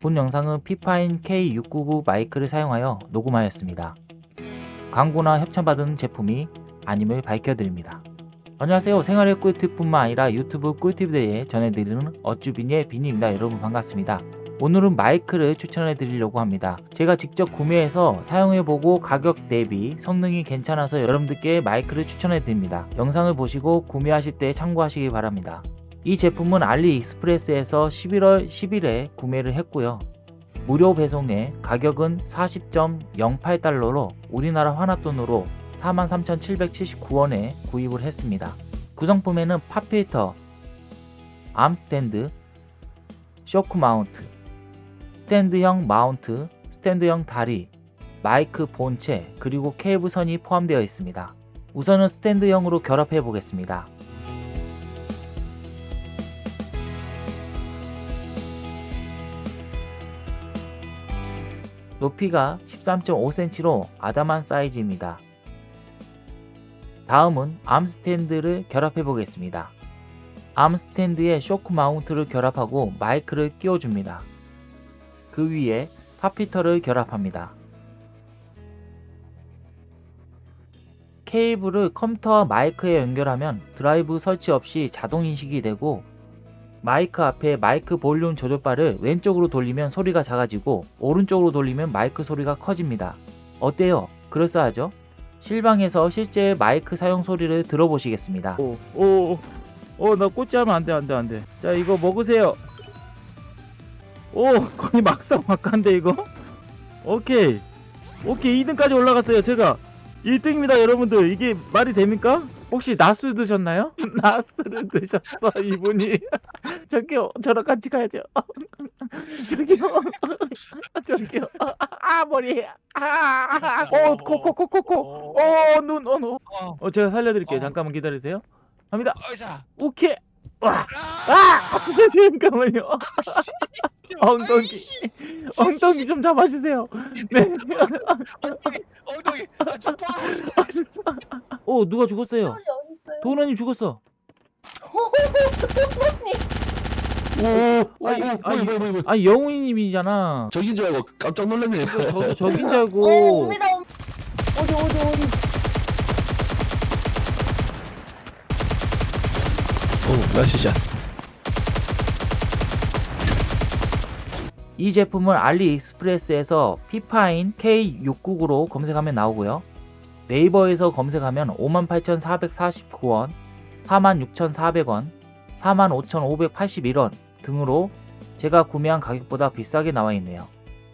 본 영상은 피파인 K699 마이크를 사용하여 녹음하였습니다. 광고나 협찬받은 제품이 아님을 밝혀드립니다. 안녕하세요. 생활의 꿀팁뿐만 아니라 유튜브 꿀팁에 대해 전해드리는 어쭈비니의 비니입니다. 여러분 반갑습니다. 오늘은 마이크를 추천해 드리려고 합니다. 제가 직접 구매해서 사용해보고 가격 대비 성능이 괜찮아서 여러분들께 마이크를 추천해 드립니다. 영상을 보시고 구매하실 때 참고하시기 바랍니다. 이 제품은 알리익스프레스에서 11월 10일에 구매를 했고요. 무료 배송에 가격은 40.08달러로 우리나라 한화 돈으로 43,779원에 구입을 했습니다. 구성품에는 pop filter, arm stand, shock mount, 스탠드형 mount, 스탠드형 다리, 마이크 본체, 그리고 케이블선이 포함되어 있습니다. 우선은 스탠드형으로 결합해 보겠습니다. 높이가 13.5cm로 아담한 사이즈입니다. 다음은 arm stand를 결합해 보겠습니다. arm stand에 shock mount를 결합하고 마이크를 끼워줍니다. 그 위에 pop filter를 결합합니다. 케이블을 컴퓨터와 마이크에 연결하면 드라이브 설치 없이 자동 인식이 되고 마이크 앞에 마이크 볼륨 조절바를 왼쪽으로 돌리면 소리가 작아지고 오른쪽으로 돌리면 마이크 소리가 커집니다. 어때요? 그럴싸하죠? 실방에서 실제 마이크 사용 소리를 들어보시겠습니다. 오, 오, 오, 나 꽂지하면 안 돼, 안 돼, 안 돼. 자, 이거 먹으세요. 오, 거의 막상막한데 이거? 오케이, 오케이, 2등까지 올라갔어요. 제가 1등입니다, 여러분들. 이게 말이 됩니까? 혹시 나스 드셨나요? 나스를 드셨어 이분이. 저기요 저랑 같이 가야죠. 저기요. 저기요. 아, 아 머리. 아어코코코코코. 어눈어눈. 어. 제가 살려드릴게요. 잠깐만 기다리세요. 갑니다. 오케이. 와. 아! 잠깐만요. 엉덩이 엉덩이 좀 잡아주세요 네. 엉덩이. 아, 저 어 누가 죽었어요? 도훈님 죽었어 오, 아니, 아니, 아니, 아니, 뭐야, 뭐야, 뭐야. 아 영웅님이잖아 적인 줄 알고 깜짝 놀랐네. 저도 적인 줄 어, 알고 옵니다. 옵- 어디 어디 어디? 오, 나시샷. 이 제품을 알리익스프레스에서 피파인 K699로 검색하면 나오고요. 네이버에서 검색하면 58,449원, 46,400원, 45,581원 등으로 제가 구매한 가격보다 비싸게 나와 있네요.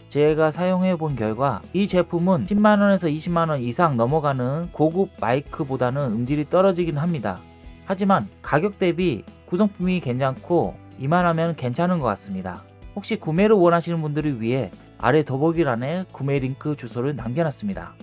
제가 사용해 본 결과 이 제품은 10만원에서 20만원 이상 넘어가는 고급 마이크보다는 음질이 떨어지긴 합니다. 하지만 가격 대비 구성품이 괜찮고 이만하면 괜찮은 것 같습니다. 혹시 구매를 원하시는 분들을 위해 아래 더보기란에 구매 링크 주소를 남겨놨습니다.